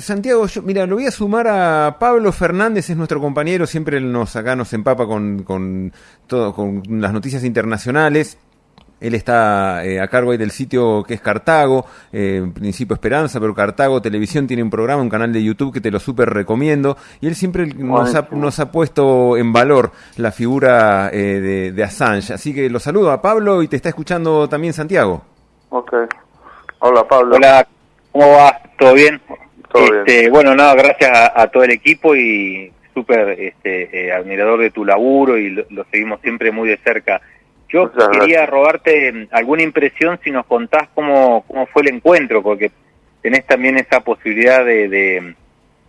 Santiago, yo, mira, lo voy a sumar a Pablo Fernández, es nuestro compañero, siempre nos acá nos empapa con, con todo, con las noticias internacionales. Él está eh, a cargo ahí del sitio que es Cartago, eh, Principio Esperanza, pero Cartago Televisión tiene un programa, un canal de YouTube que te lo súper recomiendo. Y él siempre nos ha, nos ha, puesto en valor la figura eh, de, de, Assange. Así que lo saludo a Pablo y te está escuchando también Santiago. Ok. Hola Pablo. Hola, ¿cómo va? ¿Todo bien? Este, Bueno, nada, gracias a, todo el equipo y súper este, admirador de tu laburo y lo seguimos siempre muy de cerca. Yo quería robarte mm, alguna impresión si nos contás cómo, cómo fue el encuentro, porque tenés también esa posibilidad de,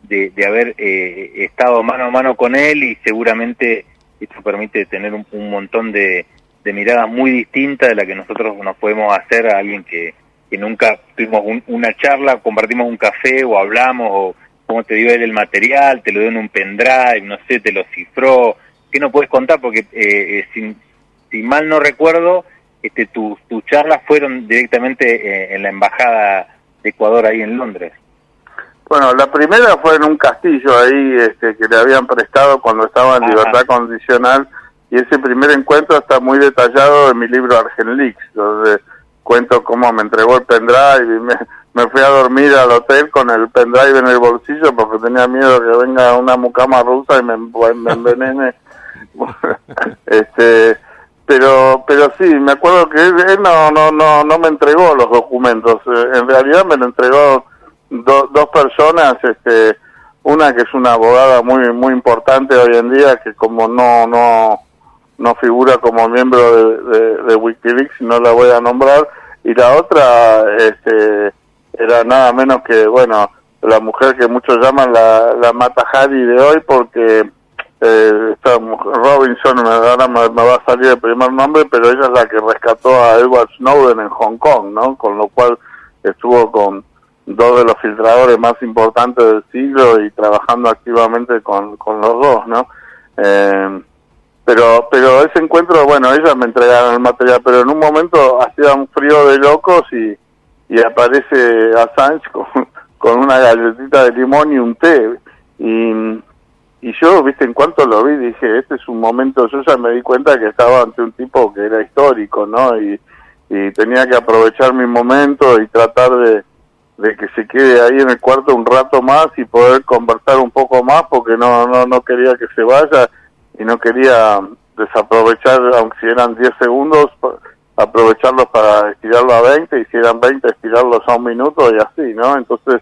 de, haber eh, estado mano a mano con él y seguramente esto permite tener un, montón de, miradas muy distintas de la que nosotros nos podemos hacer a alguien que, que nunca tuvimos una charla, compartimos un café o hablamos o cómo te dio él el material, te lo dio en un pendrive, no sé, te lo cifró. ¿Qué no puedes contar? Porque eh, eh si mal no recuerdo, este, tus charlas fueron directamente eh, en la embajada de Ecuador ahí en Londres. Bueno, la primera fue en un castillo ahí este, que le habían prestado cuando estaba en libertad condicional y ese primer encuentro está muy detallado en mi libro Argenlix, donde cuento cómo me entregó el pendrive y me, fui a dormir al hotel con el pendrive en el bolsillo porque tenía miedo que venga una mucama rusa y me, me envenene. este pero pero sí me acuerdo que él, no no no no me entregó los documentos eh, en realidad me lo entregó dos personas este una que es una abogada muy muy importante hoy en día que como no no no figura como miembro de, de, WikiLeaks no la voy a nombrar y la otra este era nada menos que bueno la mujer que muchos llaman la la Mata Hari de hoy porque eh, Robinson, ahora me, va a salir el primer nombre, pero ella es la que rescató a Edward Snowden en Hong Kong, ¿no? Con lo cual estuvo con dos de los filtradores más importantes del siglo y trabajando activamente con, con los dos, ¿no? Eh, pero pero ese encuentro, bueno, ellas me entregaron el material, pero en un momento hacía un frío de locos y, y aparece Assange con, con una galletita de limón y un té. Y y yo, viste, en cuanto lo vi, dije, este es un momento, yo ya me di cuenta que estaba ante un tipo que era histórico, ¿no? Y, tenía que aprovechar mi momento y tratar de, de que se quede ahí en el cuarto un rato más y poder conversar un poco más porque no, no, no quería que se vaya y no quería desaprovechar, aunque si eran 10 segundos, aprovecharlos para estirarlo a 20 y si eran 20 estirarlos a un minuto y así, ¿no? Entonces,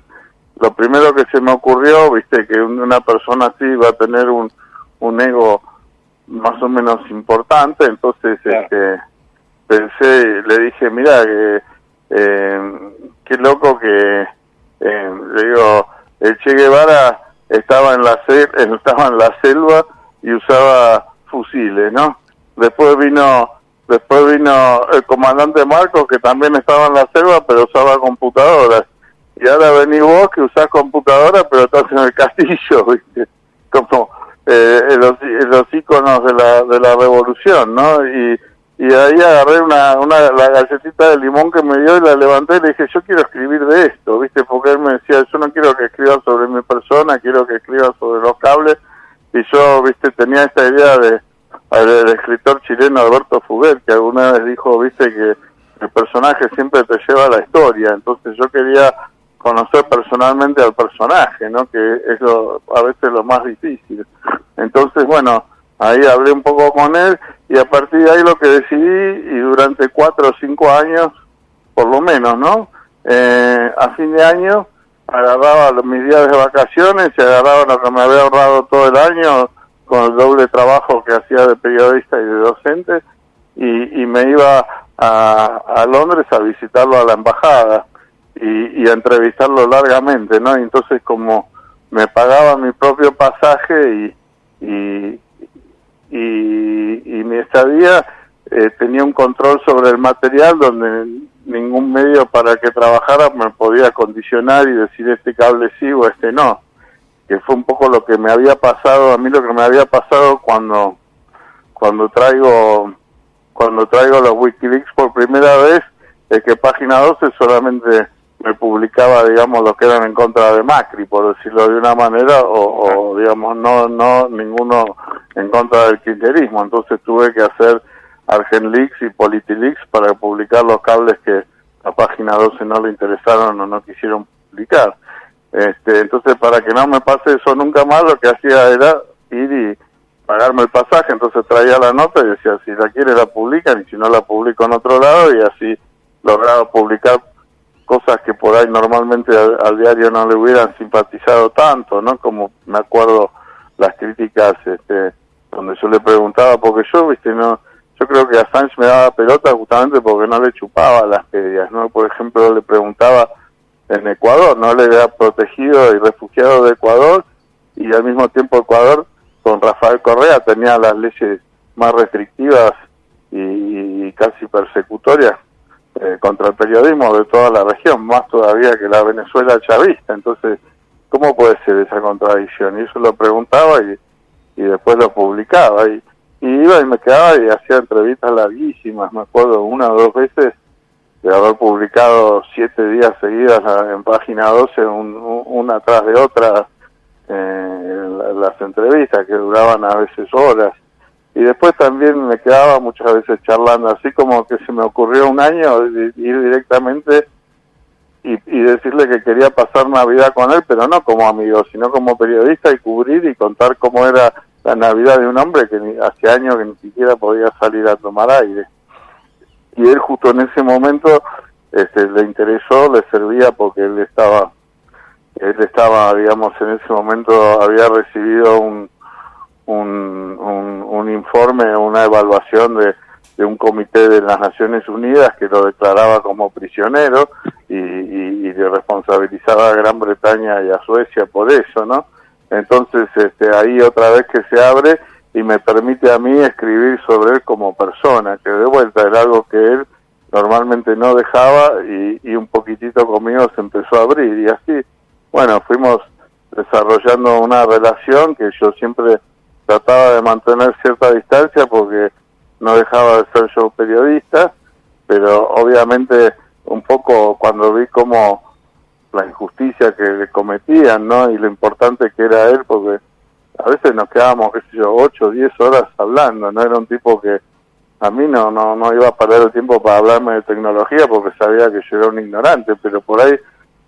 lo primero que se me ocurrió, viste, que una persona así va a tener un, un ego más o menos importante, entonces este, pensé, le dije, mira, que, eh, qué loco que, eh, le digo, el Che Guevara estaba en la estaba en la selva y usaba fusiles, ¿no? Después vino después vino el comandante Marcos que también estaba en la selva pero usaba computadoras y ahora venís vos que usás computadora pero estás en el castillo, ¿viste? Como eh, los, los íconos de la, de la revolución, ¿no? Y, y ahí agarré una, una, la galletita de limón que me dio y la levanté y le dije, yo quiero escribir de esto, ¿viste? Porque él me decía, yo no quiero que escriba sobre mi persona, quiero que escriba sobre los cables. Y yo, ¿viste? Tenía esta idea de, del escritor chileno Alberto Fuguet, que alguna vez dijo, ¿viste? Que el personaje siempre te lleva a la historia. Entonces yo quería conocer personalmente al personaje, ¿no? Que es a veces lo más difícil. Entonces, bueno, ahí hablé un poco con él y a partir de ahí lo que decidí y durante cuatro o cinco años, por lo menos, ¿no? Eh, a fin de año agarraba mis días de vacaciones y agarraba lo que me había ahorrado todo el año con el doble trabajo que hacía de periodista y de docente y, y me iba a, a Londres a visitarlo a la embajada y, a entrevistarlo largamente, ¿no? entonces como me pagaba mi propio pasaje y, y, y, mi estadía, eh, tenía un control sobre el material donde ningún medio para que trabajara me podía condicionar y decir este cable sí o este no. Que fue un poco lo que me había pasado, a mí lo que me había pasado cuando, cuando traigo, cuando traigo los Wikileaks por primera vez, es que página 12 solamente me publicaba, digamos, lo que eran en contra de Macri, por decirlo de una manera, o, digamos, no, no ninguno en contra del kirchnerismo. Entonces tuve que hacer Argenleaks y Politileaks para publicar los cables que a página 12 no le interesaron o no quisieron publicar. Este, entonces, para que no me pase eso nunca más, lo que hacía era ir y pagarme el pasaje, entonces traía la nota y decía, si la quiere la publican y si no la publico en otro lado y así lograba publicar cosas que por ahí normalmente al, diario no le hubieran simpatizado tanto, ¿no? Como me acuerdo las críticas este, donde yo le preguntaba, porque yo, viste, no yo creo que Assange me daba pelota justamente porque no le chupaba las medias, ¿no? Por ejemplo, le preguntaba en Ecuador, ¿no? Le había protegido y refugiado de Ecuador y al mismo tiempo Ecuador con Rafael Correa tenía las leyes más restrictivas y, casi persecutorias eh, contra el periodismo de toda la región, más todavía que la Venezuela chavista. Entonces, ¿cómo puede ser esa contradicción? Y eso lo preguntaba y, y después lo publicaba. Y, y iba y me quedaba y hacía entrevistas larguísimas, me acuerdo una o dos veces de haber publicado siete días seguidas en página 12, una tras de otra, eh, las entrevistas que duraban a veces horas. Y después también me quedaba muchas veces charlando, así como que se me ocurrió un año ir directamente y, y decirle que quería pasar Navidad con él, pero no como amigo, sino como periodista y cubrir y contar cómo era la Navidad de un hombre que hace años que ni siquiera podía salir a tomar aire. Y él justo en ese momento este, le interesó, le servía porque él estaba él estaba, digamos, en ese momento había recibido un, un, un, informe, una evaluación de, de, un comité de las Naciones Unidas que lo declaraba como prisionero y, y, y le responsabilizaba a Gran Bretaña y a Suecia por eso, ¿no? Entonces, este, ahí otra vez que se abre y me permite a mí escribir sobre él como persona, que de vuelta era algo que él normalmente no dejaba y, y un poquitito conmigo se empezó a abrir y así bueno, fuimos desarrollando una relación que yo siempre trataba de mantener cierta distancia porque no dejaba de ser yo periodista, pero obviamente un poco cuando vi como la injusticia que le cometían, ¿no? Y lo importante que era él, porque a veces nos quedábamos, qué sé yo, ocho o diez horas hablando, ¿no? Era un tipo que a mí no, no, no iba a perder el tiempo para hablarme de tecnología porque sabía que yo era un ignorante, pero por ahí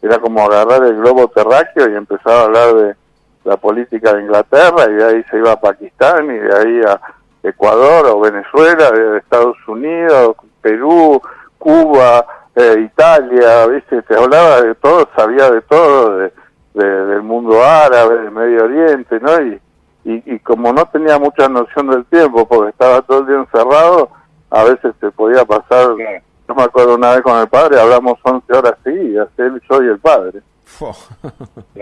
era como agarrar el globo terráqueo y empezar a hablar de la política de Inglaterra y de ahí se iba a Pakistán y de ahí a Ecuador o Venezuela, de Estados Unidos, Perú, Cuba, eh, Italia, ¿viste? Te hablaba de todo, sabía de todo, de, del mundo árabe, del Medio Oriente, ¿no? Y, y, como no tenía mucha noción del tiempo, porque estaba todo el día encerrado, a veces te podía pasar no me acuerdo una vez con el padre, hablamos 11 horas seguidas, él, yo y el padre.